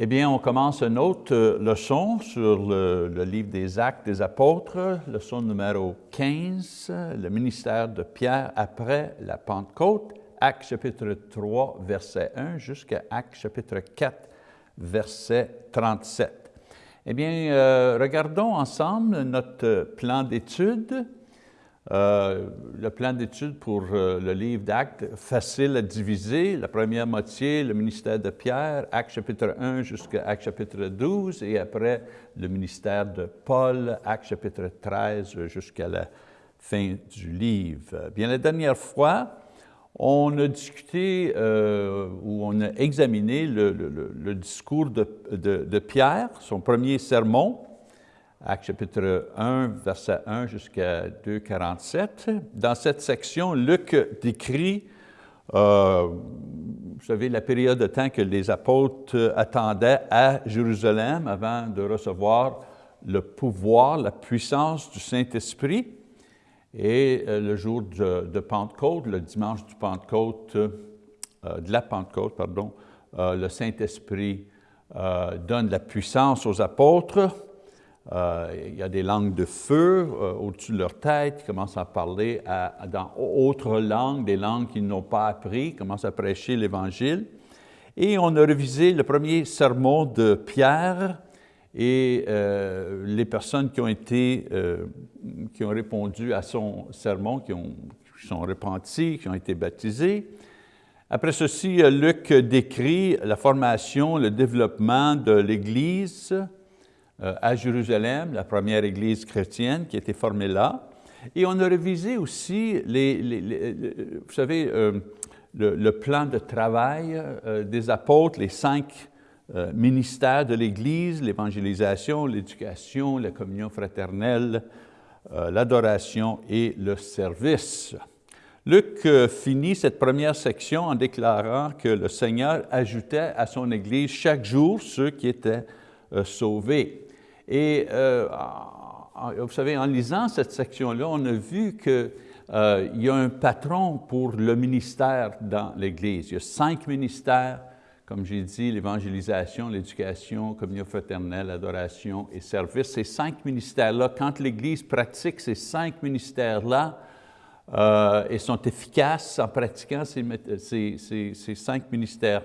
Eh bien, on commence une autre euh, leçon sur le, livre des Actes des Apôtres, leçon numéro 15, le ministère de Pierre après la Pentecôte, Actes chapitre 3, verset 1 jusqu'à Actes chapitre 4, verset 37. Eh bien, euh, regardons ensemble notre plan d'étude euh, le plan d'études pour euh, le livre d'Actes, facile à diviser. La première moitié, le ministère de Pierre, Actes chapitre 1 jusqu'à Actes chapitre 12, et après le ministère de Paul, Actes chapitre 13 jusqu'à la fin du livre. Bien, la dernière fois, on a discuté euh, ou on a examiné le, discours de, de Pierre, son premier sermon, Acte chapitre 1, verset 1 jusqu'à 2, 47. Dans cette section, Luc décrit, euh, vous savez, la période de temps que les apôtres attendaient à Jérusalem avant de recevoir le pouvoir, la puissance du Saint-Esprit. Et euh, le jour de, Pentecôte, le dimanche du Pentecôte, euh, de la Pentecôte, pardon, le Saint-Esprit donne la puissance aux apôtres il y a des langues de feu euh, au-dessus de leur tête, ils commencent à parler dans autres langues, des langues qu'ils n'ont pas appris, commencent à prêcher l'Évangile. Et on a révisé le premier sermon de Pierre et euh, les personnes qui ont été, qui ont répondu à son sermon, qui, ont, qui sont repentis, qui ont été baptisés. Après ceci, Luc décrit la formation, le développement de l'Église, euh, à Jérusalem, la première église chrétienne qui a été formée là. Et on a révisé aussi, les, vous savez, euh, le, plan de travail euh, des apôtres, les cinq ministères de l'Église, l'évangélisation, l'éducation, la communion fraternelle, l'adoration et le service. Luc finit cette première section en déclarant que le Seigneur ajoutait à son Église chaque jour ceux qui étaient sauvés. Et euh, vous savez, en lisant cette section-là, on a vu qu'il euh, y a un patron pour le ministère dans l'Église. Il y a cinq ministères, comme j'ai dit, l'évangélisation, l'éducation, communion fraternelle, l'adoration et service. Ces cinq ministères-là, quand l'Église pratique ces cinq ministères-là, euh, et sont efficaces en pratiquant ces, cinq ministères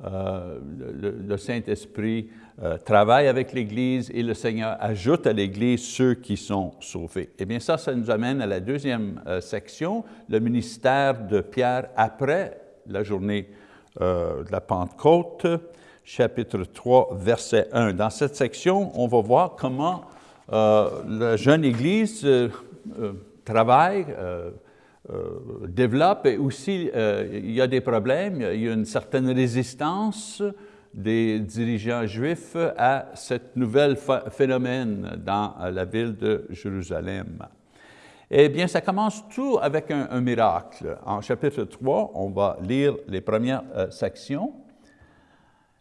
le, Saint-Esprit euh, travaille avec l'Église et le Seigneur ajoute à l'Église ceux qui sont sauvés. Eh bien ça, ça nous amène à la deuxième euh, section, le ministère de Pierre après la journée de la Pentecôte, chapitre 3, verset 1. Dans cette section, on va voir comment la jeune Église travaille, euh, développe et aussi euh, il y a des problèmes, il y a une certaine résistance des dirigeants juifs à cette nouvelle phénomène dans la ville de Jérusalem. Eh bien, ça commence tout avec un, miracle. En chapitre 3, on va lire les premières euh, sections.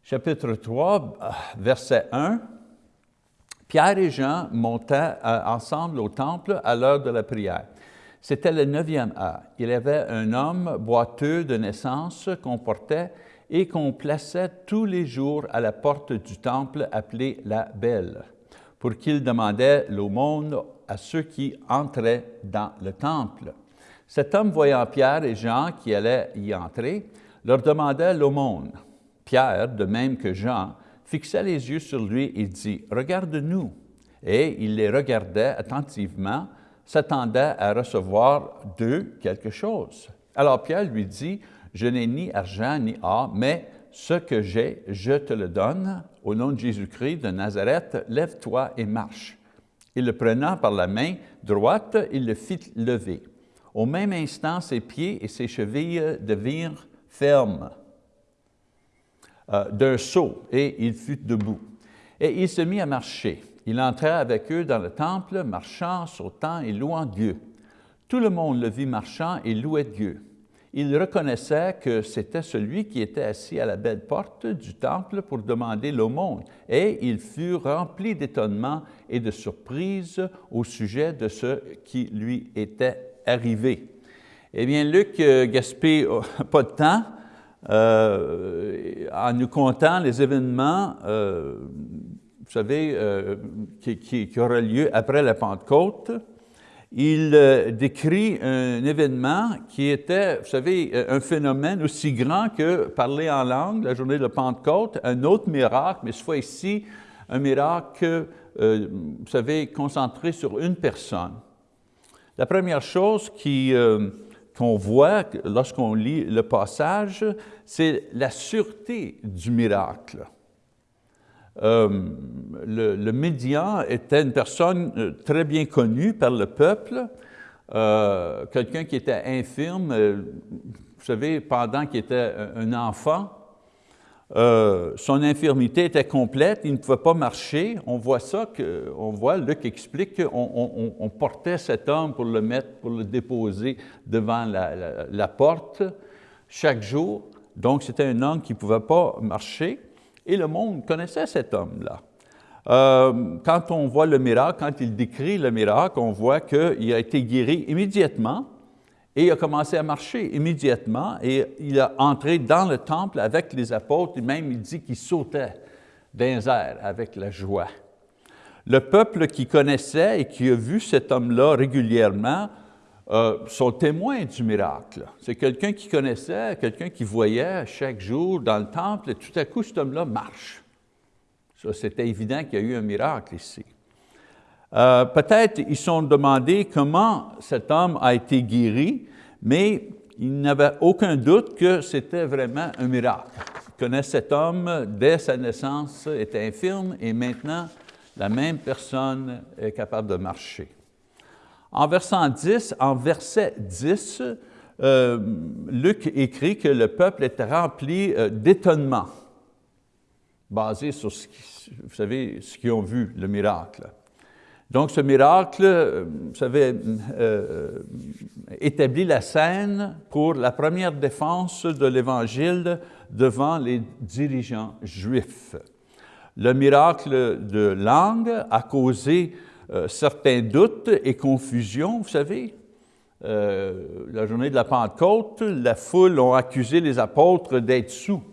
Chapitre 3, verset 1. Pierre et Jean montaient ensemble au temple à l'heure de la prière. C'était le neuvième heure. Il y avait un homme boiteux de naissance qu'on portait et qu'on plaçait tous les jours à la porte du temple appelé la Belle, pour qu'il demandait l'aumône à ceux qui entraient dans le temple. Cet homme, voyant Pierre et Jean qui allaient y entrer, leur demandait l'aumône. Pierre, de même que Jean, fixa les yeux sur lui et dit, « Regarde-nous ». Et il les regardait attentivement, s'attendait à recevoir d'eux quelque chose. Alors Pierre lui dit, « Je n'ai ni argent ni or, mais ce que j'ai, je te le donne. Au nom de Jésus-Christ de Nazareth, lève-toi et marche. » Et le prenant par la main droite, il le fit lever. Au même instant, ses pieds et ses chevilles devinrent fermes euh, d'un saut, et il fut debout. Et il se mit à marcher. Il entra avec eux dans le temple, marchant, sautant et louant Dieu. Tout le monde le vit marchant et louait Dieu. Il reconnaissait que c'était celui qui était assis à la belle porte du temple pour demander l'aumône, et il fut rempli d'étonnement et de surprise au sujet de ce qui lui était arrivé. Eh bien, Luc euh, gaspille pas de temps, en nous contant les événements, vous savez, qui, qui, qui aura lieu après la Pentecôte, il euh, décrit un événement qui était, vous savez, euh, un phénomène aussi grand que parler en langue, la journée de Pentecôte, un autre miracle, mais cette fois ici, un miracle, euh, vous savez, concentré sur une personne. La première chose qu'on voit lorsqu'on lit le passage, c'est la sûreté du miracle. Euh, le, médian était une personne euh, très bien connue par le peuple, euh, quelqu'un qui était infirme, vous savez, pendant qu'il était un enfant, son infirmité était complète, il ne pouvait pas marcher. On voit ça, on voit, Luc explique qu'on on, portait cet homme pour le mettre, pour le déposer devant la porte chaque jour. Donc, c'était un homme qui ne pouvait pas marcher et le monde connaissait cet homme-là. Euh, quand on voit le miracle, quand il décrit le miracle, on voit qu'il a été guéri immédiatement et il a commencé à marcher immédiatement et il a entré dans le temple avec les apôtres et même il dit qu'il sautait dans airs avec la joie. Le peuple qui connaissait et qui a vu cet homme-là régulièrement euh, sont témoins du miracle. C'est quelqu'un qui connaissait, quelqu'un qui voyait chaque jour dans le temple, et tout à coup, cet homme-là marche. C'était évident qu'il y a eu un miracle ici. Euh, peut-être ils sont demandé comment cet homme a été guéri, mais ils n'avaient aucun doute que c'était vraiment un miracle. Ils connaissent cet homme, dès sa naissance, était infirme, et maintenant, la même personne est capable de marcher. En verset 10, en verset 10 euh, Luc écrit que le peuple était rempli euh, d'étonnement, basé sur ce ce qu'ils ont vu, le miracle. Donc ce miracle, euh, vous savez, établit la scène pour la première défense de l'Évangile devant les dirigeants juifs. Le miracle de langue a causé euh, certains doutes et confusions, vous savez. Euh, la journée de la Pentecôte, la foule a accusé les apôtres d'être sous.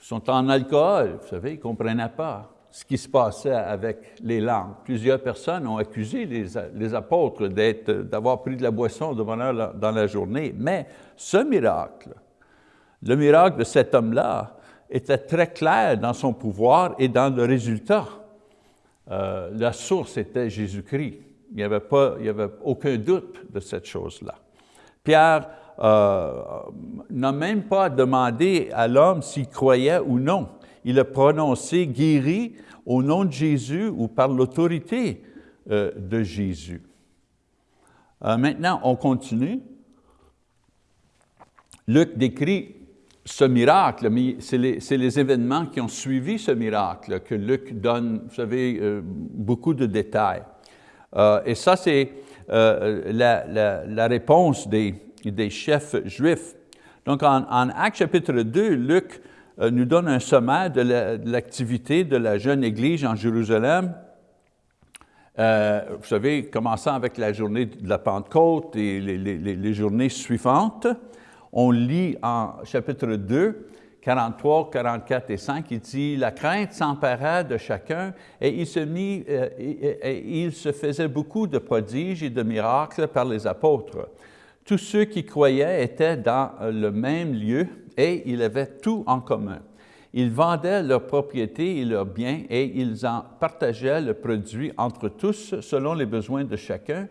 Ils sont en alcool, vous savez, ils ne comprenaient pas ce qui se passait avec les langues. Plusieurs personnes ont accusé les, les apôtres d'avoir pris de la boisson devant leur dans la journée. Mais ce miracle, le miracle de cet homme-là, était très clair dans son pouvoir et dans le résultat. Euh, la source était Jésus-Christ. Il n'y avait, pas, il avait aucun doute de cette chose-là. Pierre euh, n'a même pas demandé à l'homme s'il croyait ou non. Il a prononcé guéri au nom de Jésus ou par l'autorité euh, de Jésus. maintenant, on continue. Luc décrit ce miracle, mais c'est les, événements qui ont suivi ce miracle que Luc donne, vous savez, euh, beaucoup de détails. Euh, et ça, c'est euh, la, réponse des, chefs juifs. Donc, en, en Actes chapitre 2, Luc nous donne un sommaire de l'activité de la jeune Église en Jérusalem. vous savez, commençant avec la journée de la Pentecôte et les, les journées suivantes on lit en chapitre 2, 43, 44 et 5, il dit « La crainte s'empara de chacun et il se, euh, il se faisait beaucoup de prodiges et de miracles par les apôtres. Tous ceux qui croyaient étaient dans le même lieu et ils avaient tout en commun. Ils vendaient leurs propriétés et leurs biens et ils en partageaient le produit entre tous selon les besoins de chacun.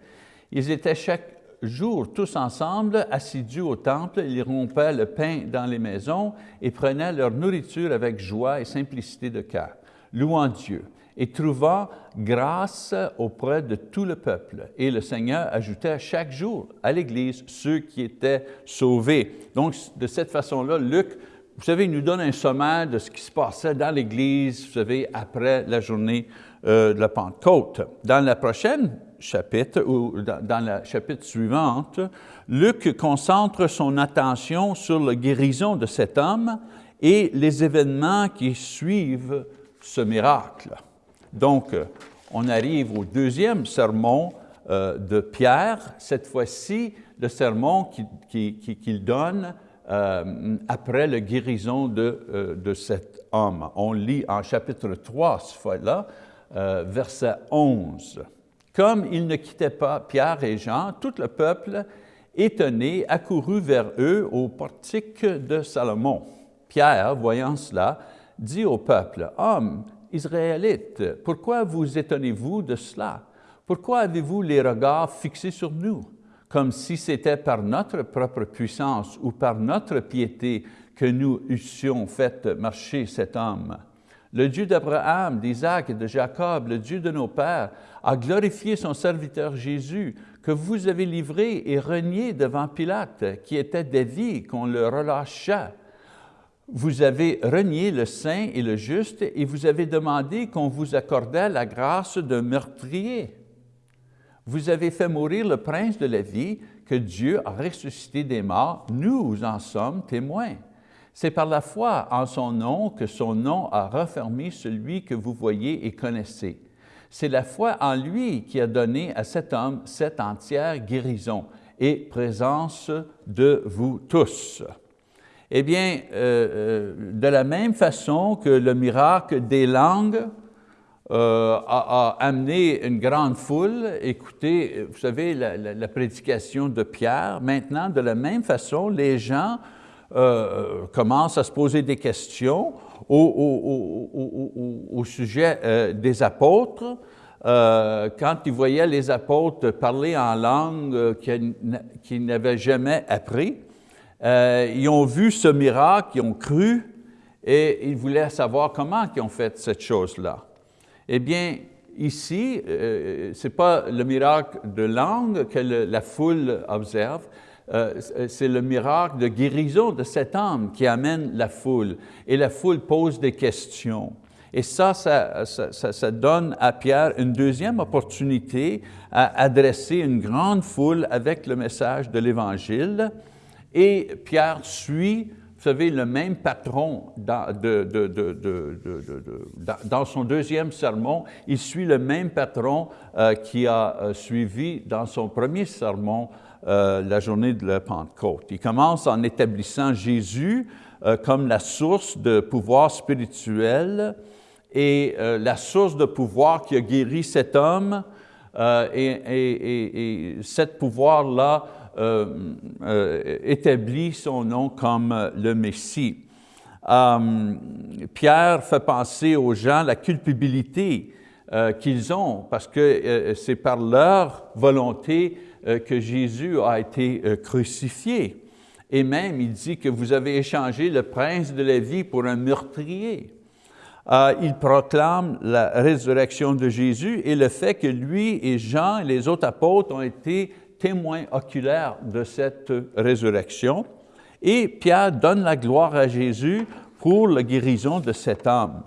Ils étaient chaque, jour, tous ensemble, assidus au temple, ils rompaient le pain dans les maisons et prenaient leur nourriture avec joie et simplicité de cœur, louant Dieu et trouvant grâce auprès de tout le peuple. Et le Seigneur ajoutait chaque jour à l'Église ceux qui étaient sauvés. Donc, de cette façon-là, Luc, vous savez, nous donne un sommaire de ce qui se passait dans l'Église, vous savez, après la journée euh, de la Pentecôte. Dans la prochaine chapitre, ou dans la chapitre suivante, Luc concentre son attention sur la guérison de cet homme et les événements qui suivent ce miracle. Donc, on arrive au deuxième sermon euh, de Pierre, cette fois-ci le sermon qu'il donne euh, après la guérison de, euh, de, cet homme. On lit en chapitre 3, ce fois-là, verset 11. Comme ils ne quittaient pas Pierre et Jean, tout le peuple, étonné, accourut vers eux au portique de Salomon. Pierre, voyant cela, dit au peuple, « Hommes Israélites, pourquoi vous étonnez-vous de cela? Pourquoi avez-vous les regards fixés sur nous, comme si c'était par notre propre puissance ou par notre piété que nous eussions fait marcher cet homme? Le Dieu d'Abraham, d'Isaac et de Jacob, le Dieu de nos pères, a glorifié son serviteur Jésus, que vous avez livré et renié devant Pilate, qui était d'avis qu'on le relâcha. Vous avez renié le saint et le juste et vous avez demandé qu'on vous accordât la grâce d'un meurtrier. Vous avez fait mourir le prince de la vie que Dieu a ressuscité des morts. Nous en sommes témoins. C'est par la foi en son nom que son nom a refermé celui que vous voyez et connaissez. C'est la foi en lui qui a donné à cet homme cette entière guérison et présence de vous tous. Eh bien, euh, euh, de la même façon que le miracle des langues euh, a, amené une grande foule, écoutez, vous savez, la, prédication de Pierre, maintenant, de la même façon, les gens commencent à se poser des questions au, sujet des apôtres, quand ils voyaient les apôtres parler en langue qu'ils n'avaient jamais appris, euh, ils ont vu ce miracle, ils ont cru, et ils voulaient savoir comment ils ont fait cette chose-là. Eh bien, ici, euh, ce n'est pas le miracle de langue que la foule observe, euh, c'est le miracle de guérison de cet homme qui amène la foule. Et la foule pose des questions. Et ça, ça, ça, donne à Pierre une deuxième opportunité à adresser une grande foule avec le message de l'Évangile. Et Pierre suit, vous savez, le même patron dans, dans son deuxième sermon, il suit le même patron euh, qui a euh, suivi dans son premier sermon euh, la journée de la Pentecôte. Il commence en établissant Jésus comme la source de pouvoir spirituel et la source de pouvoir qui a guéri cet homme, et, et, et, cet pouvoir-là euh, euh, établit son nom comme le Messie. Euh, Pierre fait penser aux gens la culpabilité qu'ils ont parce que c'est par leur volonté que Jésus a été crucifié. Et même, il dit que vous avez échangé le prince de la vie pour un meurtrier. il proclame la résurrection de Jésus et le fait que lui et Jean et les autres apôtres ont été témoin oculaire de cette résurrection. Et Pierre donne la gloire à Jésus pour la guérison de cet homme,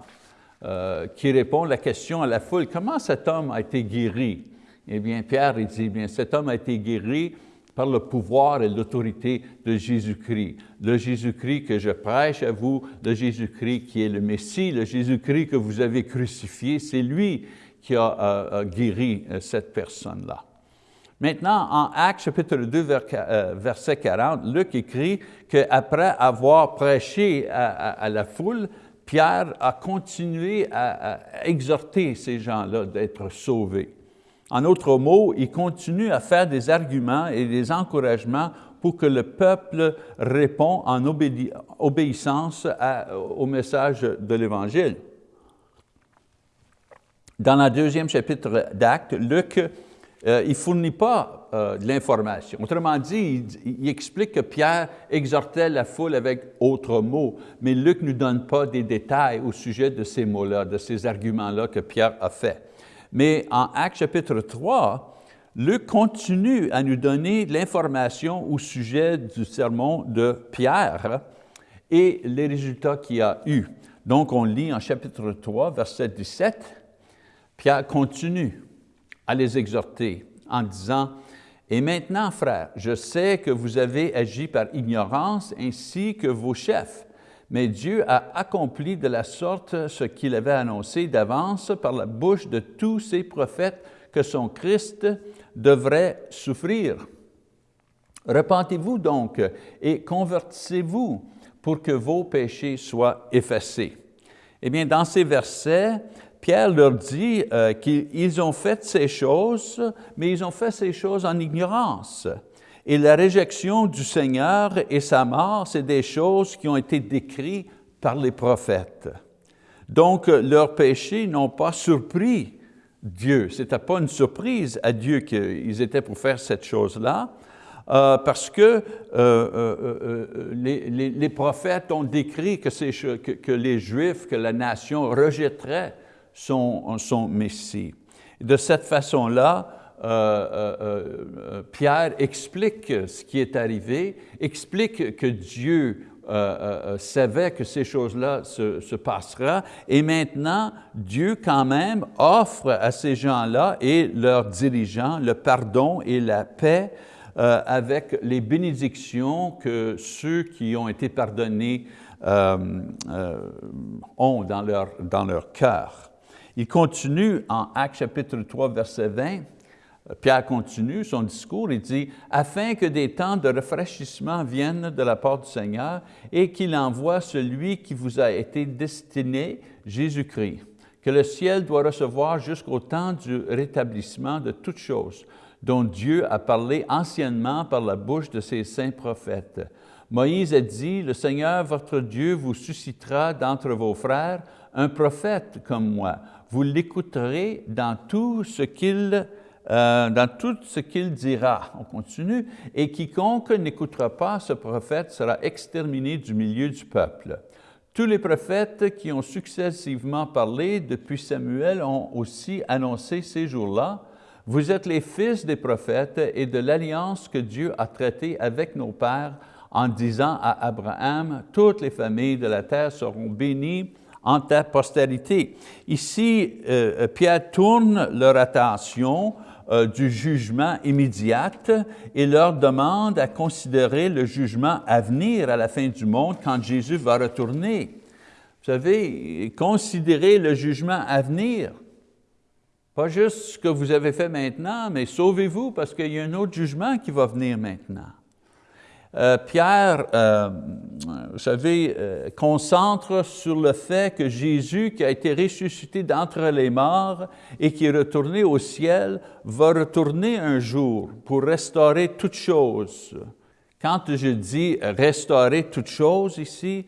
euh, qui répond la question à la foule, comment cet homme a été guéri? Eh bien, Pierre il dit, bien, cet homme a été guéri par le pouvoir et l'autorité de Jésus-Christ. Le Jésus-Christ que je prêche à vous, le Jésus-Christ qui est le Messie, le Jésus-Christ que vous avez crucifié, c'est lui qui a, guéri euh, cette personne-là. Maintenant, en Actes chapitre 2, euh, verset 40, Luc écrit qu'après avoir prêché à, la foule, Pierre a continué à, exhorter ces gens-là d'être sauvés. En autres mots, il continue à faire des arguments et des encouragements pour que le peuple réponde en obéissance au message de l'Évangile. Dans le deuxième chapitre d'Actes, Luc euh, ne fournit pas euh, l'information. Autrement dit, il, explique que Pierre exhortait la foule avec autres mots, mais Luc ne donne pas des détails au sujet de ces mots-là, de ces arguments-là que Pierre a fait. Mais en Actes chapitre 3, Luc continue à nous donner l'information au sujet du sermon de Pierre et les résultats qu'il a eus. Donc, on lit en chapitre 3, verset 17, Pierre continue à les exhorter en disant, « Et maintenant, frères, je sais que vous avez agi par ignorance ainsi que vos chefs, mais Dieu a accompli de la sorte ce qu'il avait annoncé d'avance par la bouche de tous ses prophètes que son Christ devrait souffrir. Repentez-vous donc et convertissez-vous pour que vos péchés soient effacés. Eh bien, dans ces versets, Pierre leur dit euh, qu'ils ont fait ces choses, mais ils ont fait ces choses en ignorance. Et la réjection du Seigneur et sa mort, c'est des choses qui ont été décrites par les prophètes. Donc, leurs péchés n'ont pas surpris Dieu. Ce n'était pas une surprise à Dieu qu'ils étaient pour faire cette chose-là, euh, parce que euh, euh, les, prophètes ont décrit que, que, les Juifs, que la nation rejetterait son, son Messie. De cette façon-là, Pierre explique ce qui est arrivé, explique que Dieu savait que ces choses-là se, se et maintenant, Dieu quand même offre à ces gens-là et leurs dirigeants le pardon et la paix euh, avec les bénédictions que ceux qui ont été pardonnés euh, euh, ont dans leur, dans leur cœur. Il continue en Actes chapitre 3, verset 20, Pierre continue son discours, il dit « Afin que des temps de rafraîchissement viennent de la part du Seigneur et qu'il envoie celui qui vous a été destiné, Jésus-Christ, que le ciel doit recevoir jusqu'au temps du rétablissement de toutes choses, dont Dieu a parlé anciennement par la bouche de ses saints prophètes. Moïse a dit, « Le Seigneur, votre Dieu, vous suscitera d'entre vos frères un prophète comme moi. Vous l'écouterez dans tout ce qu'il euh, dans tout ce qu'il dira. On continue. Et quiconque n'écoutera pas ce prophète sera exterminé du milieu du peuple. Tous les prophètes qui ont successivement parlé depuis Samuel ont aussi annoncé ces jours-là, vous êtes les fils des prophètes et de l'alliance que Dieu a traitée avec nos pères en disant à Abraham, toutes les familles de la terre seront bénies en ta postérité. Ici, euh, Pierre tourne leur attention euh, du jugement immédiat et leur demande à considérer le jugement à venir à la fin du monde quand Jésus va retourner. Vous savez, considérer le jugement à venir. Pas juste ce que vous avez fait maintenant, mais sauvez-vous parce qu'il y a un autre jugement qui va venir maintenant. Euh, Pierre, euh, vous savez, euh, concentre sur le fait que Jésus, qui a été ressuscité d'entre les morts et qui est retourné au ciel, va retourner un jour pour restaurer toutes choses. Quand je dis restaurer toutes choses ici,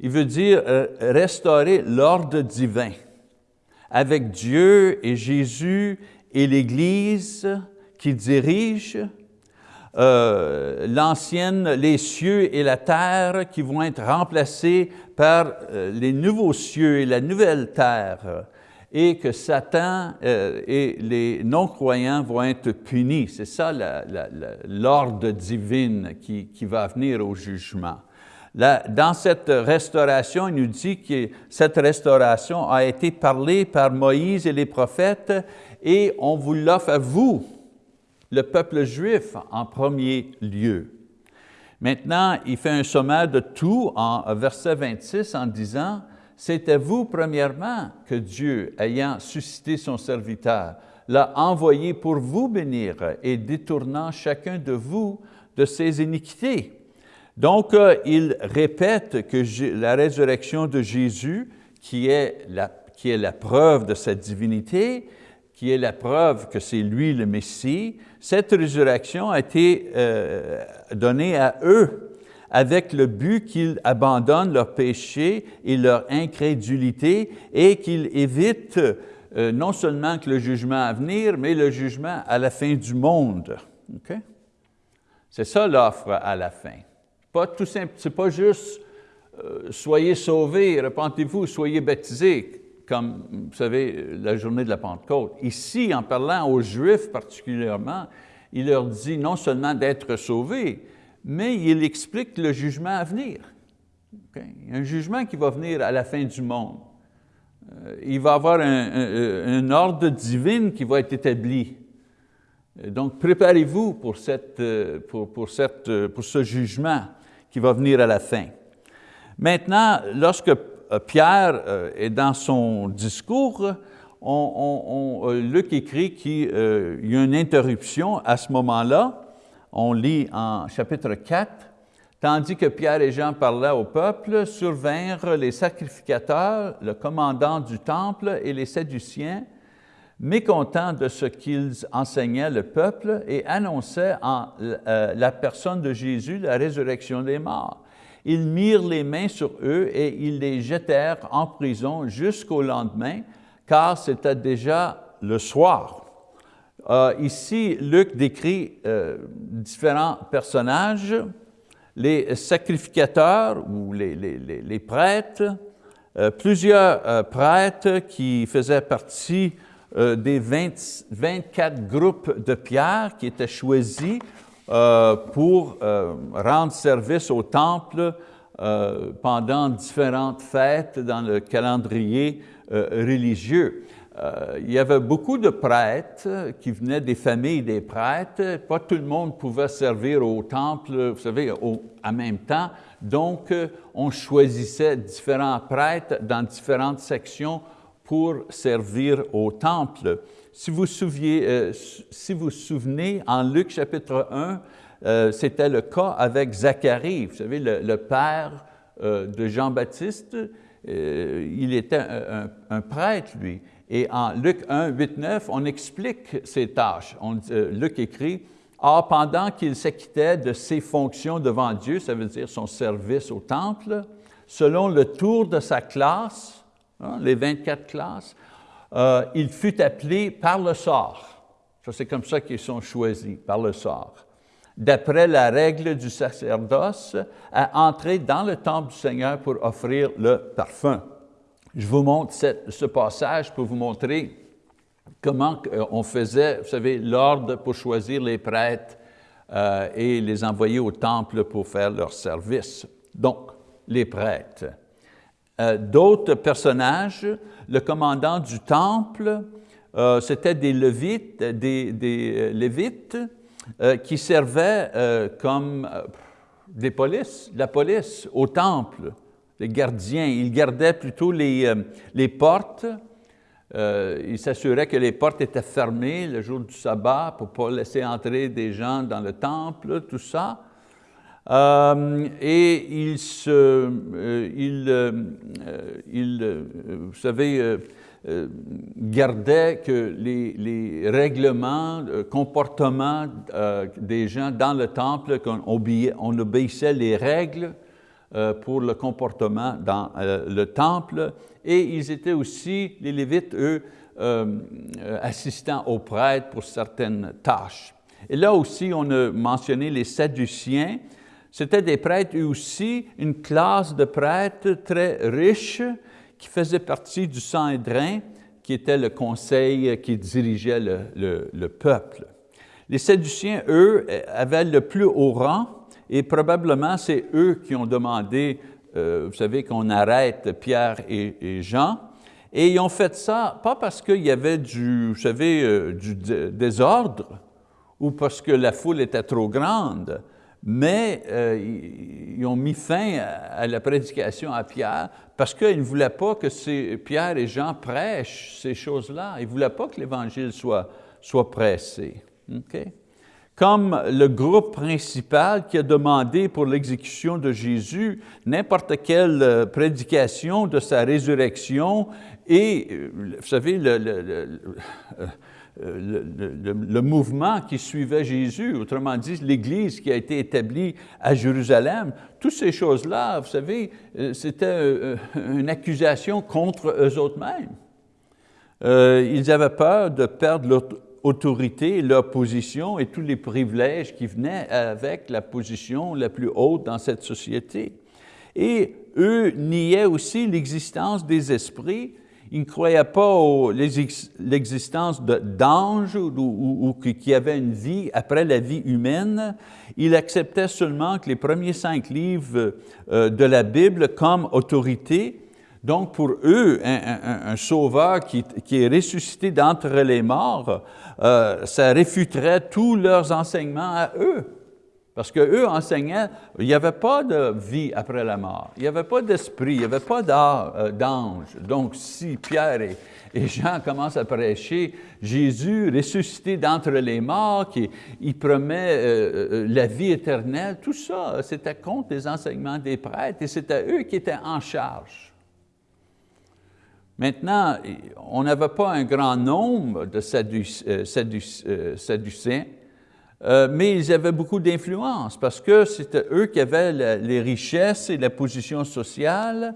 il veut dire restaurer l'ordre divin avec Dieu et Jésus et l'Église qui dirige, euh, l'ancienne, les cieux et la terre qui vont être remplacés par euh, les nouveaux cieux et la nouvelle terre. Et que Satan euh, et les non-croyants vont être punis. C'est ça l'ordre divin qui, qui va venir au jugement. Dans cette restauration, il nous dit que cette restauration a été parlée par Moïse et les prophètes et on vous l'offre à vous, le peuple juif, en premier lieu. Maintenant, il fait un sommaire de tout en verset 26 en disant « C'est à vous, premièrement, que Dieu, ayant suscité son serviteur, l'a envoyé pour vous bénir et détournant chacun de vous de ses iniquités. » Donc, euh, il répète que la résurrection de Jésus, qui est la preuve de sa divinité, qui est la preuve que c'est lui le Messie, cette résurrection a été euh, donnée à eux avec le but qu'ils abandonnent leur péché et leur incrédulité et qu'ils évitent euh, non seulement que le jugement à venir, mais le jugement à la fin du monde. C'est ça l'offre à la fin. Pas tout simple, c'est pas juste euh, soyez sauvés, repentez-vous, soyez baptisés, comme vous savez, la journée de la Pentecôte. Ici, en parlant aux Juifs particulièrement, il leur dit non seulement d'être sauvés, mais il explique le jugement à venir. Un jugement qui va venir à la fin du monde. Euh, il va y avoir un ordre divin qui va être établi. Donc, préparez-vous pour, euh, euh, pour ce jugement qui va venir à la fin. Maintenant, lorsque Pierre est dans son discours, on, Luc écrit qu'il y a une interruption à ce moment-là, on lit en chapitre 4, Tandis que Pierre et Jean parlaient au peuple, survinrent les sacrificateurs, le commandant du temple et les Sadduciens, mécontents de ce qu'ils enseignaient le peuple et annonçaient en euh, la personne de Jésus la résurrection des morts. Ils mirent les mains sur eux et ils les jetèrent en prison jusqu'au lendemain, car c'était déjà le soir. Euh, ici, Luc décrit euh, différents personnages, les sacrificateurs ou les, prêtres, euh, plusieurs prêtres qui faisaient partie des 24 groupes de pierres qui étaient choisis pour rendre service au temple pendant différentes fêtes dans le calendrier religieux. Euh, il y avait beaucoup de prêtres qui venaient des familles des prêtres. Pas tout le monde pouvait servir au temple, vous savez, en même temps. Donc, euh, on choisissait différents prêtres dans différentes sections pour servir au temple. Si vous euh, vous souvenez, en Luc chapitre 1, c'était le cas avec Zacharie, vous savez, le, père de Jean-Baptiste, il était un prêtre, lui. Et en Luc 1, 8, 9, on explique ses tâches. Euh, Luc écrit, « Or, pendant qu'il s'acquittait de ses fonctions devant Dieu, ça veut dire son service au temple, selon le tour de sa classe, hein, les 24 classes, euh, il fut appelé par le sort. c'est comme ça qu'ils sont choisis, par le sort. D'après la règle du sacerdoce, à entrer dans le temple du Seigneur pour offrir le parfum. Je vous montre ce passage pour vous montrer comment euh, on faisait, vous savez, l'ordre pour choisir les prêtres euh, et les envoyer au temple pour faire leur service. Donc, les prêtres. Euh, d'autres personnages, le commandant du temple, c'était des Lévites, des, Lévites qui servaient comme des polices, la police au temple les gardiens. Ils gardaient plutôt les, euh, les portes. Euh, ils s'assuraient que les portes étaient fermées le jour du sabbat pour ne pas laisser entrer des gens dans le temple, tout ça. Euh, et ils, se, vous savez, gardaient que les, les règlements, comportements des gens dans le temple, qu'on on obéissait les règles euh, pour le comportement dans euh, le temple. Et ils étaient aussi, les Lévites, eux, euh, assistants aux prêtres pour certaines tâches. Et là aussi, on a mentionné les Sadduciens. C'était des prêtres, eux aussi, une classe de prêtres très riches qui faisaient partie du Sanhédrin, qui était le conseil qui dirigeait le, le peuple. Les Sadduciens, eux, avaient le plus haut rang, et probablement c'est eux qui ont demandé, euh, vous savez, qu'on arrête Pierre et, Jean, et ils ont fait ça, pas parce qu'il y avait du, vous savez, euh, du désordre, ou parce que la foule était trop grande, mais euh, ils ont mis fin à la prédication à Pierre parce qu'ils ne voulaient pas que ces, Pierre et Jean prêchent ces choses-là. Ils ne voulaient pas que l'Évangile soit, soit pressé comme le groupe principal qui a demandé pour l'exécution de Jésus n'importe quelle euh, prédication de sa résurrection et, euh, vous savez, le, mouvement qui suivait Jésus, autrement dit, l'Église qui a été établie à Jérusalem, toutes ces choses-là, vous savez, euh, c'était une accusation contre eux autres mêmes. ils avaient peur de perdre leur autorité, leur position et tous les privilèges qui venaient avec la position la plus haute dans cette société. Et eux niaient aussi l'existence des esprits, ils ne croyaient pas l'existence d'anges ou, ou, qui avaient une vie après la vie humaine. Ils acceptaient seulement que les premiers cinq livres euh, de la Bible comme autorité donc pour eux, un, sauveur qui, est ressuscité d'entre les morts, euh, ça réfuterait tous leurs enseignements à eux. Parce qu'eux enseignaient, il n'y avait pas de vie après la mort, il n'y avait pas d'esprit, il n'y avait pas euh, d'ange. Donc si Pierre et, Jean commencent à prêcher Jésus ressuscité d'entre les morts, qui il promet euh, euh, la vie éternelle, tout ça, c'était contre les enseignements des prêtres et c'était eux qui étaient en charge. Maintenant, on n'avait pas un grand nombre de Sadducéens, euh, mais ils avaient beaucoup d'influence parce que c'était eux qui avaient les richesses et la position sociale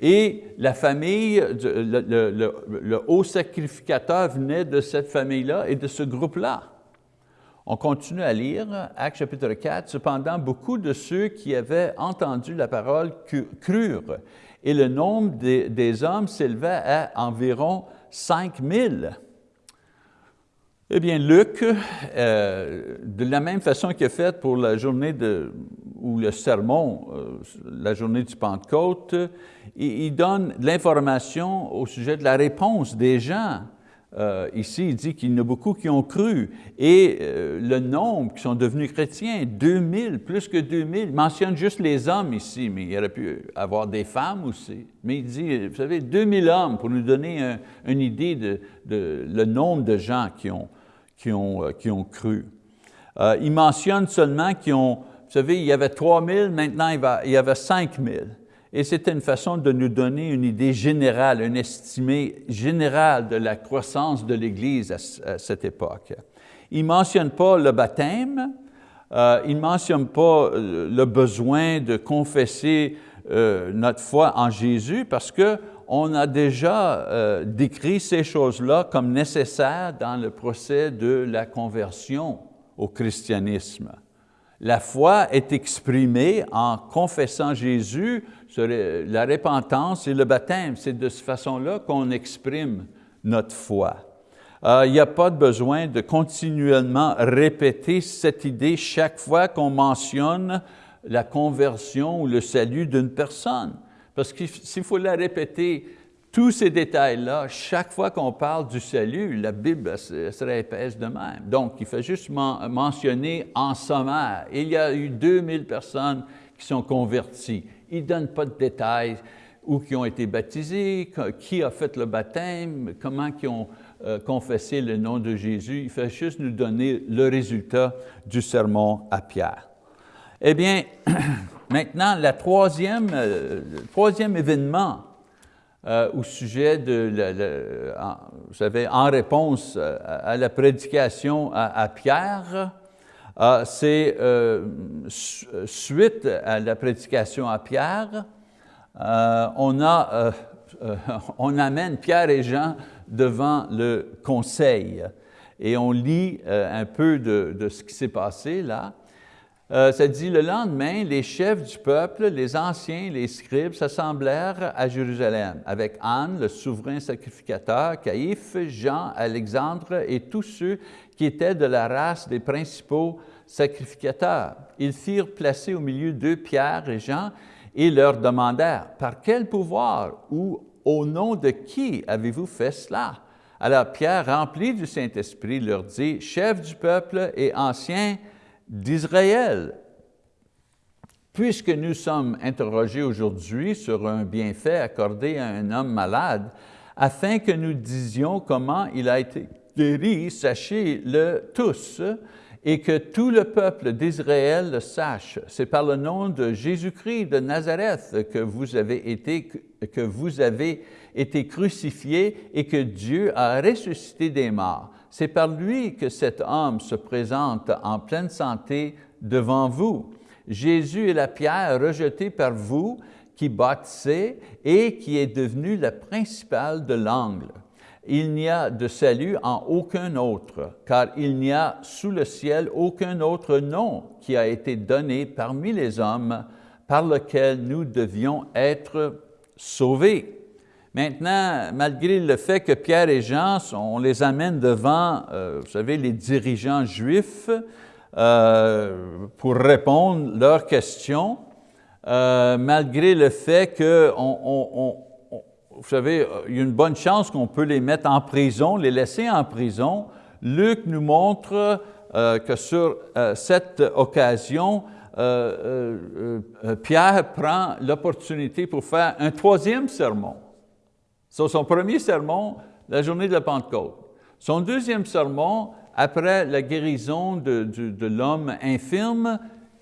et la famille, le, haut sacrificateur venait de cette famille-là et de ce groupe-là. On continue à lire, Acte chapitre 4, cependant beaucoup de ceux qui avaient entendu la parole crurent et le nombre des, hommes s'élevait à environ 5000. Eh bien, Luc, euh, de la même façon qu'il a fait pour la journée de, ou le sermon, euh, la journée du Pentecôte, il, donne l'information au sujet de la réponse des gens. Euh, ici, il dit qu'il y en a beaucoup qui ont cru. Et le nombre qui sont devenus chrétiens, 2000, plus que 2000, il mentionne juste les hommes ici, mais il aurait pu avoir des femmes aussi. Mais il dit, vous savez, 2000 hommes pour nous donner une idée de, de, le nombre de gens qui ont, qui ont, euh, qui ont cru. Euh, il mentionne seulement qu'ils ont, vous savez, il y avait 3000, maintenant il, y avait 5000. Et c'était une façon de nous donner une idée générale, une estimée générale de la croissance de l'Église à, cette époque. Il ne mentionne pas le baptême, euh, il ne mentionne pas le besoin de confesser notre foi en Jésus parce que on a déjà euh, décrit ces choses-là comme nécessaires dans le procès de la conversion au christianisme. La foi est exprimée en confessant Jésus, la repentance et le baptême. C'est de cette façon-là qu'on exprime notre foi. Euh, il n'y a pas besoin de continuellement répéter cette idée chaque fois qu'on mentionne la conversion ou le salut d'une personne. Parce que s'il faut la répéter, tous ces détails-là, chaque fois qu'on parle du salut, la Bible serait épaisse de même. Donc, il fait juste mentionner en sommaire, il y a eu 2000 personnes qui sont converties. Il ne donne pas de détails, où qui ont été baptisés, qui a fait le baptême, comment ils ont euh, confessé le nom de Jésus. Il fait juste nous donner le résultat du sermon à Pierre. Eh bien, Maintenant, la troisième, euh, le troisième événement euh, au sujet de, vous savez, en réponse euh, à, la prédication à, Pierre, c'est suite à la prédication à Pierre, on, a, on amène Pierre et Jean devant le conseil et on lit un peu de ce qui s'est passé là. Euh, ça dit, le lendemain, les chefs du peuple, les anciens, les scribes s'assemblèrent à Jérusalem avec Anne, le souverain sacrificateur, Caïphe, Jean, Alexandre et tous ceux qui étaient de la race des principaux sacrificateurs. Ils firent placer au milieu d'eux Pierre et Jean et leur demandèrent, par quel pouvoir ou au nom de qui avez-vous fait cela? Alors Pierre, rempli du Saint-Esprit, leur dit, chef du peuple et anciens d'Israël. Puisque nous sommes interrogés aujourd'hui sur un bienfait accordé à un homme malade, afin que nous disions comment il a été guéri, sachez-le tous, et que tout le peuple d'Israël le sache. C'est par le nom de Jésus-Christ de Nazareth que vous avez été, que vous avez été crucifié et que Dieu a ressuscité des morts. C'est par lui que cet homme se présente en pleine santé devant vous. Jésus est la pierre rejetée par vous qui bâtissez et qui est devenue la principale de l'angle. Il n'y a de salut en aucun autre, car il n'y a sous le ciel aucun autre nom qui a été donné parmi les hommes par lequel nous devions être sauvés. Maintenant, malgré le fait que Pierre et Jean, on les amène devant, euh, vous savez, les dirigeants juifs euh, pour répondre leurs questions, euh, malgré le fait que, vous savez, il y a une bonne chance qu'on peut les mettre en prison, les laisser en prison, Luc nous montre que sur cette occasion, Pierre prend l'opportunité pour faire un troisième sermon. Sur son premier sermon, la journée de la Pentecôte. Son deuxième sermon, après la guérison de, de l'homme infirme,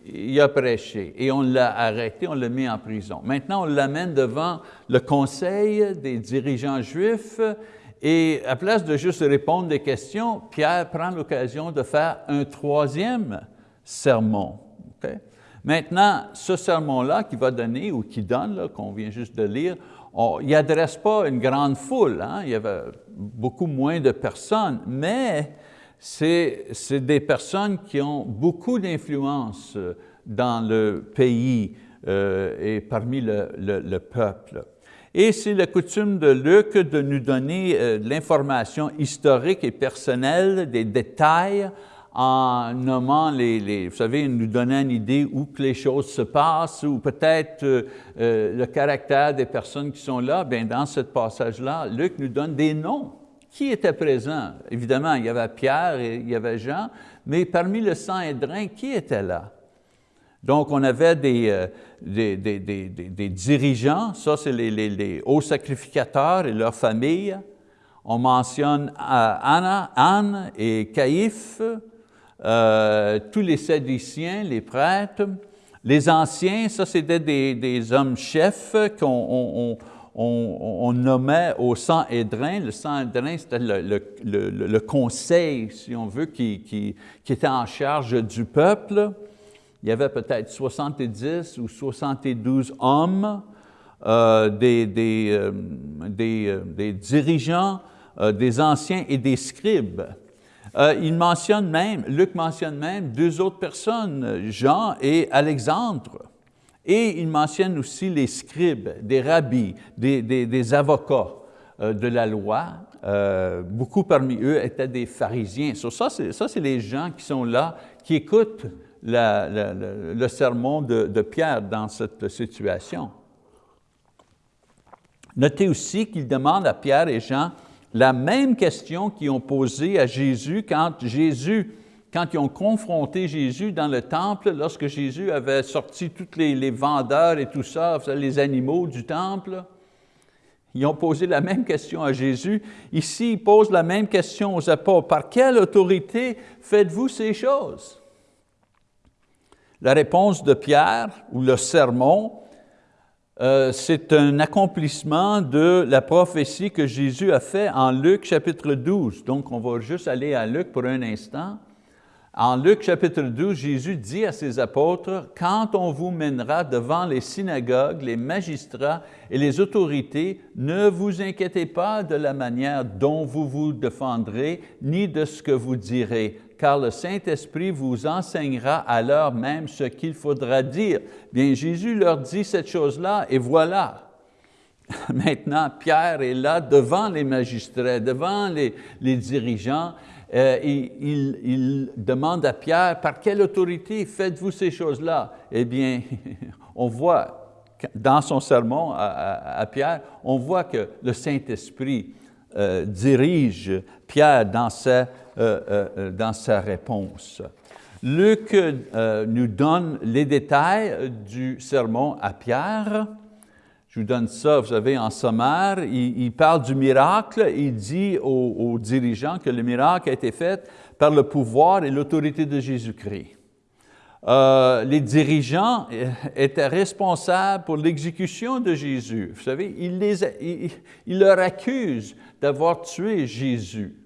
il a prêché et on l'a arrêté, on l'a mis en prison. Maintenant, on l'amène devant le conseil des dirigeants juifs et à place de juste répondre des questions, Pierre prend l'occasion de faire un troisième sermon. Maintenant, ce sermon-là qu'il va donner ou qu'il donne, qu'on vient juste de lire, il n'adresse pas une grande foule, hein. il y avait beaucoup moins de personnes, mais c'est des personnes qui ont beaucoup d'influence euh, dans le pays euh, et parmi le, peuple. Et c'est la coutume de Luc de nous donner euh, l'information historique et personnelle, des détails, en nommant les, vous savez, nous donnant une idée où que les choses se passent, ou peut-être le caractère des personnes qui sont là, bien dans ce passage-là, Luc nous donne des noms qui était présent? Évidemment, il y avait Pierre et il y avait Jean, mais parmi le sang Sanhédrin, qui était là? Donc, on avait des, euh, des, dirigeants, ça c'est les, hauts sacrificateurs et leurs familles. On mentionne euh, Anna, Anne et Caïphe, euh, tous les sédiciens, les prêtres. Les anciens, ça c'était des, hommes chefs qu'on on, nommait au Sang-Hédrin, le Sang-Hédrin c'était le, conseil, si on veut, qui, était en charge du peuple. Il y avait peut-être 70 ou 72 hommes, euh, des, euh, euh, des, dirigeants, des anciens et des scribes. Il mentionne même, Luc mentionne même deux autres personnes, Jean et Alexandre. Et il mentionne aussi les scribes, des rabbis, des, avocats euh, de la loi. Euh, beaucoup parmi eux étaient des pharisiens. ça, c'est les gens qui sont là, qui écoutent le sermon de, de, Pierre dans cette situation. Notez aussi qu'il demande à Pierre et Jean la même question qu'ils ont posée à Jésus quand Jésus quand ils ont confronté Jésus dans le temple, lorsque Jésus avait sorti tous les, vendeurs et tout ça, les animaux du temple, ils ont posé la même question à Jésus. Ici, ils posent la même question aux apôtres. Par quelle autorité faites-vous ces choses? La réponse de Pierre, ou le sermon, euh, c'est un accomplissement de la prophétie que Jésus a fait en Luc chapitre 12. Donc, on va juste aller à Luc pour un instant. En Luc chapitre 12, Jésus dit à ses apôtres, « Quand on vous mènera devant les synagogues, les magistrats et les autorités, ne vous inquiétez pas de la manière dont vous vous défendrez, ni de ce que vous direz, car le Saint-Esprit vous enseignera à l'heure même ce qu'il faudra dire. » Bien, Jésus leur dit cette chose-là, et voilà, Maintenant, Pierre est là devant les magistrats, devant les, dirigeants, euh, il, demande à Pierre, par quelle autorité faites-vous ces choses-là? Eh bien, on voit dans son sermon à, Pierre, on voit que le Saint-Esprit euh, dirige Pierre dans sa, euh, dans sa réponse. Luc nous donne les détails du sermon à Pierre. Je vous donne ça, vous savez, en sommaire. Il, parle du miracle. Il dit aux, dirigeants que le miracle a été fait par le pouvoir et l'autorité de Jésus-Christ. Euh, les dirigeants étaient responsables pour l'exécution de Jésus. Vous savez, il, leur accuse d'avoir tué Jésus.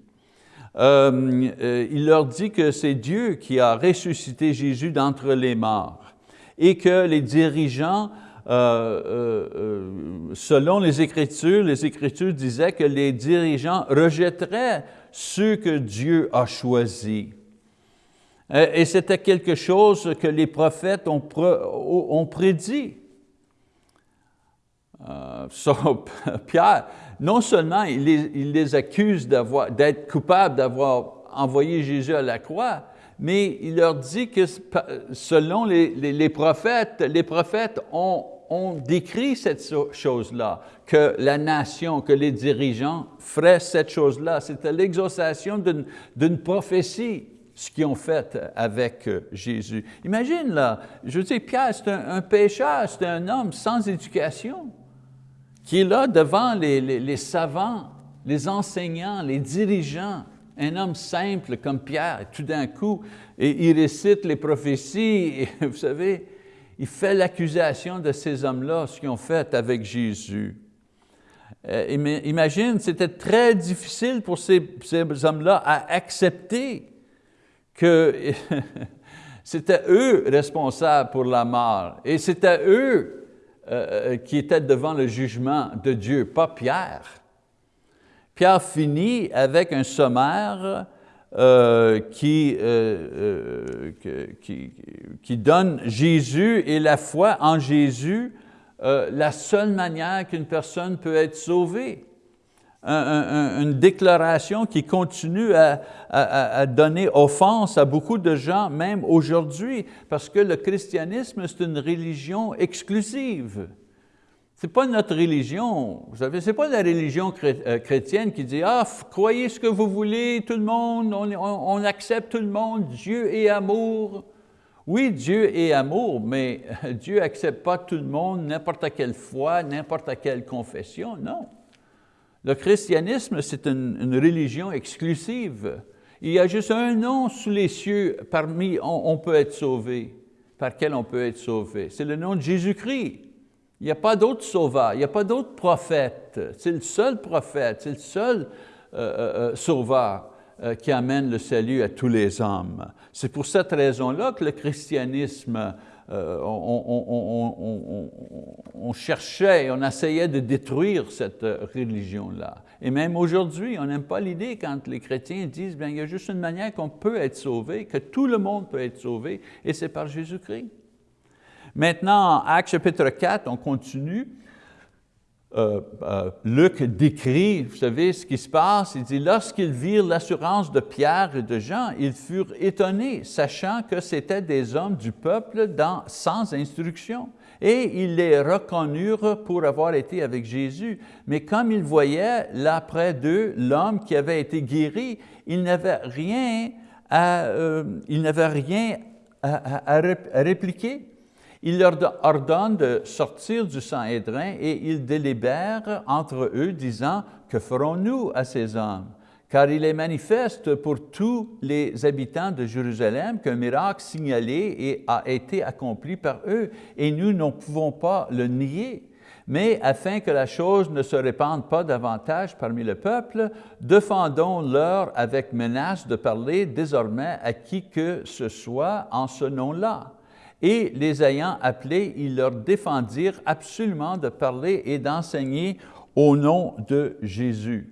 Euh, euh, il leur dit que c'est Dieu qui a ressuscité Jésus d'entre les morts et que les dirigeants euh, selon les Écritures, les Écritures disaient que les dirigeants rejetteraient ceux que Dieu a choisis. Et c'était quelque chose que les prophètes ont, ont prédit. Pierre, non seulement il les, accuse d'être coupables d'avoir envoyé Jésus à la croix, mais il leur dit que selon les prophètes, les prophètes ont on décrit cette chose-là, que la nation, que les dirigeants feraient cette chose-là. C'était l'exaucation d'une prophétie ce qu'ils ont fait avec Jésus. Imagine là, je veux dire, Pierre, c'est un pécheur, c'est un homme sans éducation, qui est là devant les, savants, les enseignants, les dirigeants, un homme simple comme Pierre, tout d'un coup, et il récite les prophéties, vous savez, il fait l'accusation de ces hommes-là, ce qu'ils ont fait avec Jésus. Euh, imagine, c'était très difficile pour ces, hommes-là à accepter que c'était eux responsables pour la mort, et c'était eux euh, euh, qui étaient devant le jugement de Dieu, pas Pierre. Pierre finit avec un sommaire euh, qui, qui, donne Jésus et la foi en Jésus la seule manière qu'une personne peut être sauvée. Une déclaration qui continue à, à, donner offense à beaucoup de gens, même aujourd'hui, parce que le christianisme, c'est une religion exclusive. Ce n'est pas notre religion, vous savez, ce n'est pas la religion euh, chrétienne qui dit « Ah, croyez ce que vous voulez, tout le monde, on, accepte tout le monde, Dieu est amour ». Oui, Dieu est amour, mais Dieu n'accepte pas tout le monde, n'importe quelle foi, n'importe quelle confession, non. Le christianisme, c'est une, religion exclusive. Il y a juste un nom sous les cieux parmi on, on peut être sauvé, par quel on peut être sauvé. C'est le nom de Jésus-Christ. Il n'y a pas d'autre sauveur, il n'y a pas d'autre prophète. C'est le seul prophète, c'est le seul euh, euh, euh, sauveur qui amène le salut à tous les hommes. C'est pour cette raison-là que le christianisme, on, on, cherchait, on essayait de détruire cette religion-là. Et même aujourd'hui, on n'aime pas l'idée quand les chrétiens disent, bien, il y a juste une manière qu'on peut être sauvé, que tout le monde peut être sauvé, et c'est par Jésus-Christ. Maintenant, en Actes chapitre 4, on continue. Euh, euh, Luc décrit, vous savez ce qui se passe, il dit, lorsqu'ils virent l'assurance de Pierre et de Jean, ils furent étonnés, sachant que c'étaient des hommes du peuple sans instruction. Et ils les reconnurent pour avoir été avec Jésus. Mais comme ils voyaient là près d'eux l'homme qui avait été guéri, ils n'avaient rien à, euh, rien à répliquer il leur ordonne de sortir du Sanhédrin et ils délibèrent entre eux, disant, que ferons-nous à ces hommes? Car il est manifeste pour tous les habitants de Jérusalem qu'un miracle signalé a été accompli par eux, et nous ne pouvons pas le nier. Mais afin que la chose ne se répande pas davantage parmi le peuple, défendons-leur avec menace de parler désormais à qui que ce soit en ce nom-là et les ayant appelés, ils leur défendirent absolument de parler et d'enseigner au nom de Jésus.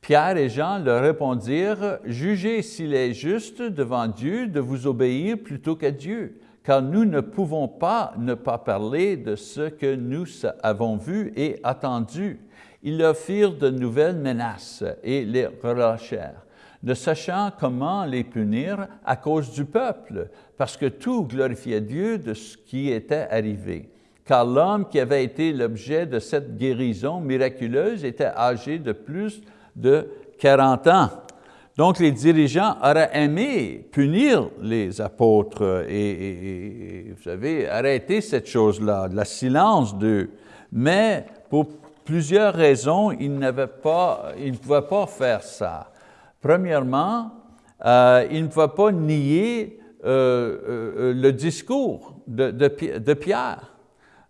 Pierre et Jean leur répondirent, « Jugez s'il est juste devant Dieu de vous obéir plutôt qu'à Dieu, car nous ne pouvons pas ne pas parler de ce que nous avons vu et entendu. » Ils leur firent de nouvelles menaces et les relâchèrent ne sachant comment les punir à cause du peuple, parce que tout glorifiait Dieu de ce qui était arrivé. Car l'homme qui avait été l'objet de cette guérison miraculeuse était âgé de plus de 40 ans. Donc les dirigeants auraient aimé punir les apôtres et, vous savez, arrêter cette chose-là, la silence d'eux. Mais pour plusieurs raisons, ils, pas, ils ne pouvaient pas faire ça. Premièrement, euh, il ne va pas nier euh, euh, le discours de, Pierre.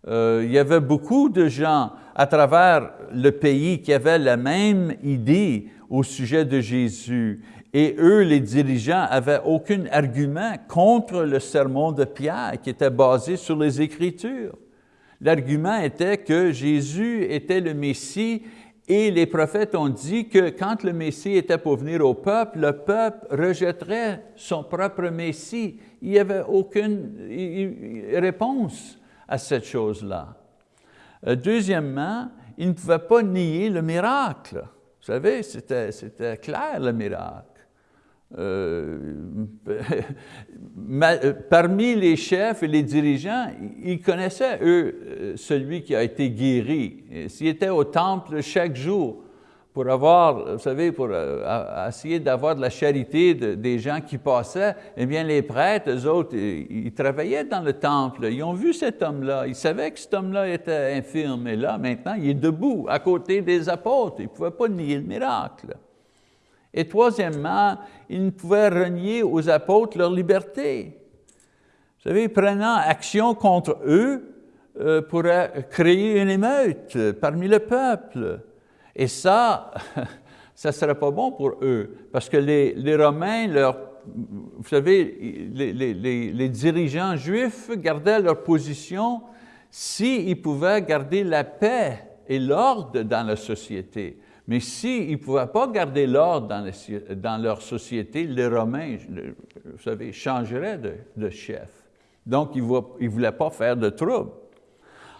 il y avait beaucoup de gens à travers le pays qui avaient la même idée au sujet de Jésus. Et eux, les dirigeants, n'avaient aucun argument contre le sermon de Pierre qui était basé sur les Écritures. L'argument était que Jésus était le Messie et les prophètes ont dit que quand le Messie était pour venir au peuple, le peuple rejetterait son propre Messie. Il n'y avait aucune réponse à cette chose-là. Euh, deuxièmement, il ne pouvait pas nier le miracle. Vous savez, c'était clair le miracle. Euh, euh, parmi les chefs et les dirigeants, ils connaissaient, eux, euh, celui qui a été guéri. S'ils étaient au temple chaque jour pour avoir, vous savez, pour essayer d'avoir de la charité des gens qui passaient, eh bien, les prêtres, eux autres, ils, travaillaient dans le temple, ils ont vu cet homme-là, ils savaient que cet homme-là était infirme, et là, maintenant, il est debout, à côté des apôtres, ils ne pouvaient pas nier le miracle. Et troisièmement, ils ne pouvaient renier aux apôtres leur liberté. Vous savez, prenant action contre eux, euh, pourrait créer une émeute parmi le peuple. Et ça, ça ne serait pas bon pour eux, parce que les, Romains, vous savez, les, dirigeants juifs gardaient leur position s'ils pouvaient garder la paix et l'ordre dans la société. Mais s'ils ne pouvaient pas garder l'ordre dans, leur société, les Romains, vous savez, changeraient de, chef. Donc, ils ne voulaient pas faire de trouble.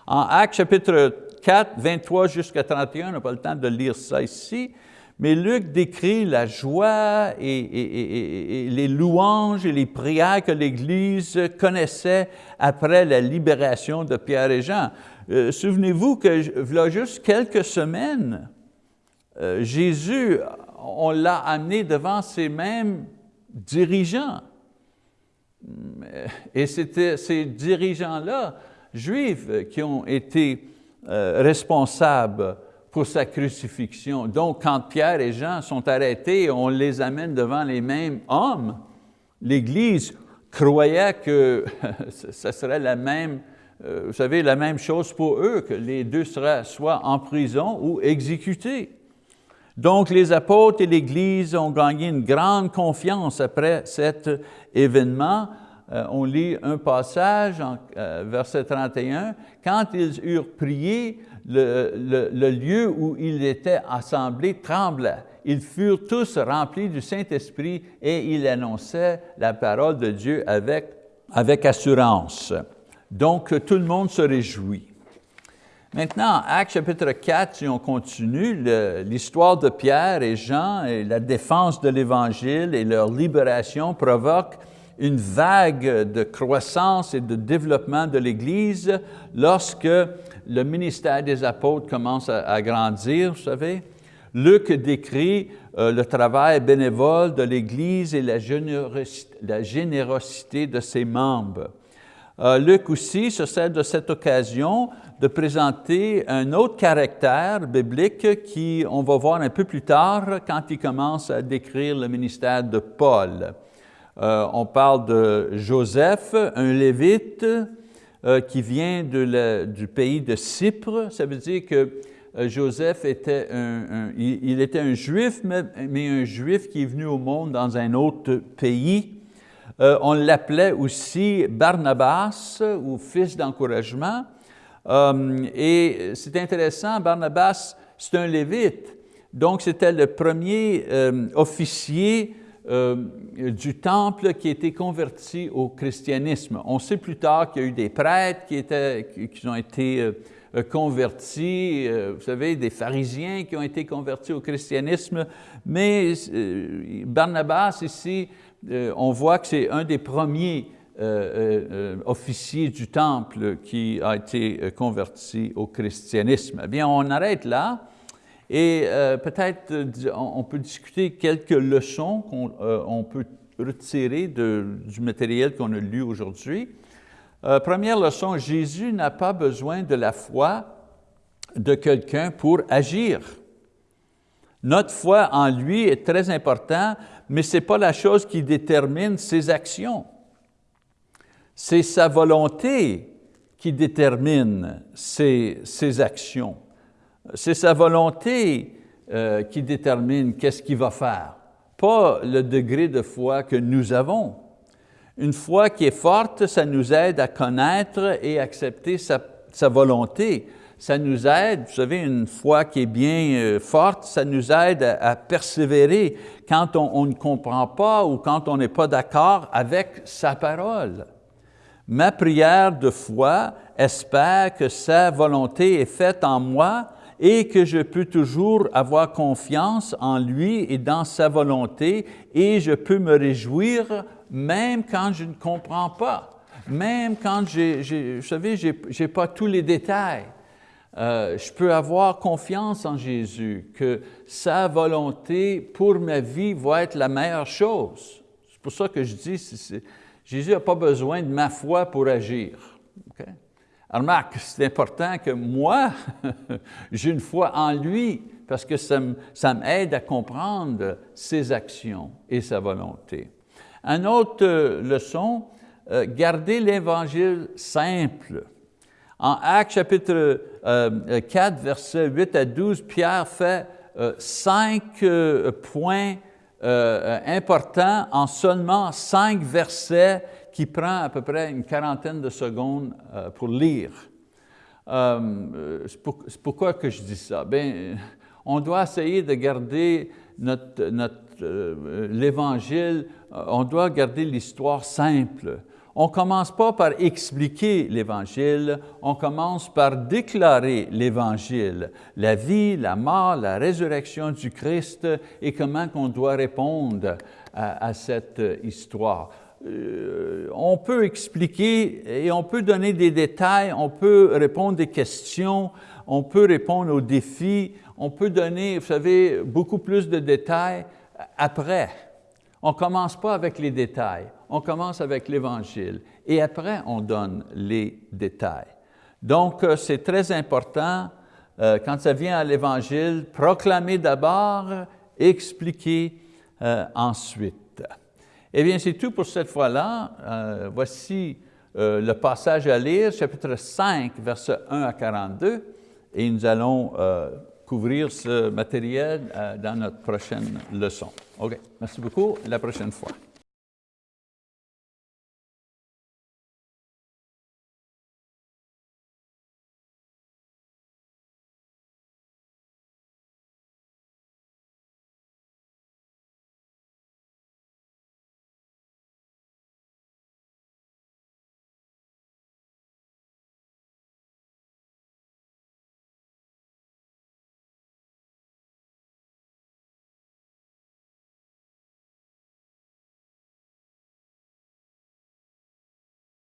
En Actes chapitre 4, 23 jusqu'à 31, on n'a pas le temps de lire ça ici, mais Luc décrit la joie et, les louanges et les prières que l'Église connaissait après la libération de Pierre et Jean. Euh, souvenez-vous que, voilà juste quelques semaines, euh, Jésus, on l'a amené devant ces mêmes dirigeants. Et c'était ces dirigeants-là, juifs, qui ont été euh, responsable pour sa crucifixion. Donc, quand Pierre et Jean sont arrêtés, on les amène devant les mêmes hommes. L'Église croyait que ce serait la même, euh, vous savez, la même chose pour eux, que les deux seraient soit en prison ou exécutés. Donc, les apôtres et l'Église ont gagné une grande confiance après cet événement euh, on lit un passage, en, euh, verset 31, « Quand ils eurent prié, le, lieu où ils étaient assemblés trembla. Ils furent tous remplis du Saint-Esprit et ils annonçaient la parole de Dieu avec, avec assurance. » Donc, tout le monde se réjouit. Maintenant, Acte chapitre 4, si on continue, l'histoire de Pierre et Jean et la défense de l'Évangile et leur libération provoquent une vague de croissance et de développement de l'Église lorsque le ministère des apôtres commence à, grandir, vous savez. Luc décrit euh, le travail bénévole de l'Église et la générosité, la générosité, de ses membres. Euh, Luc aussi se sert de cette occasion de présenter un autre caractère biblique qui, on va voir un peu plus tard, quand il commence à décrire le ministère de Paul. Euh, on parle de Joseph, un lévite euh, qui vient du pays de Cypre. Ça veut dire que euh, Joseph était un, il, était un juif, mais, un juif qui est venu au monde dans un autre pays. on l'appelait aussi Barnabas ou fils d'encouragement. Et c'est intéressant, Barnabas, c'est un lévite. Donc, c'était le premier officier euh, du temple qui a été converti au christianisme. On sait plus tard qu'il y a eu des prêtres qui, ont été euh, euh, convertis, vous savez, des pharisiens qui ont été convertis au christianisme, mais Barnabas ici, on voit que c'est un des premiers officiers du temple qui a été converti au christianisme. Eh bien, on arrête là. Et euh, peut-être euh, on peut discuter quelques leçons qu'on euh, peut retirer du matériel qu'on a lu aujourd'hui. première leçon, Jésus n'a pas besoin de la foi de quelqu'un pour agir. Notre foi en lui est très importante, mais ce n'est pas la chose qui détermine ses actions. C'est sa volonté qui détermine ses, actions. C'est sa volonté euh, qui détermine qu'est-ce qu'il va faire, pas le degré de foi que nous avons. Une foi qui est forte, ça nous aide à connaître et accepter sa, volonté. Ça nous aide, vous savez, une foi qui est bien euh, forte, ça nous aide à, persévérer quand on, ne comprend pas ou quand on n'est pas d'accord avec sa parole. Ma prière de foi espère que sa volonté est faite en moi et que je peux toujours avoir confiance en lui et dans sa volonté et je peux me réjouir même quand je ne comprends pas, même quand, vous savez, je n'ai pas tous les détails. Euh, je peux avoir confiance en Jésus, que sa volonté pour ma vie va être la meilleure chose. C'est pour ça que je dis, Jésus n'a pas besoin de ma foi pour agir. Alors, remarque, c'est important que moi, j'ai une foi en lui, parce que ça m'aide à comprendre ses actions et sa volonté. Une autre euh, leçon, euh, garder l'Évangile simple. En Actes chapitre 4, euh, versets 8 à 12, Pierre fait cinq points importants en seulement cinq versets qui prend à peu près une quarantaine de secondes pour lire. Pourquoi que je dis ça? Bien, on doit essayer de garder notre, euh, l'Évangile, euh, on doit garder l'histoire simple. On ne commence pas par expliquer l'Évangile, on commence par déclarer l'Évangile, la vie, la mort, la résurrection du Christ et comment on doit répondre à, cette histoire. Euh, on peut expliquer et on peut donner des détails, on peut répondre des questions, on peut répondre aux défis, on peut donner, vous savez, beaucoup plus de détails après. On ne commence pas avec les détails, on commence avec l'Évangile et après on donne les détails. Donc euh, c'est très important, euh, quand ça vient à l'Évangile, proclamer d'abord, expliquer euh, ensuite. Eh bien, c'est tout pour cette fois-là. voici le passage à lire, chapitre 5, versets 1 à 42, et nous allons couvrir ce matériel dans notre prochaine leçon. OK, merci beaucoup, la prochaine fois.